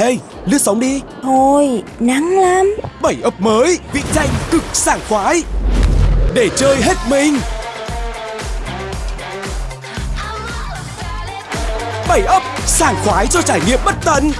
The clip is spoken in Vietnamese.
Ê, lướt sóng đi. Thôi, nắng lắm. Bảy ấp mới, vị tranh cực sảng khoái. Để chơi hết mình. Bảy ấp, sảng khoái cho trải nghiệm bất tận.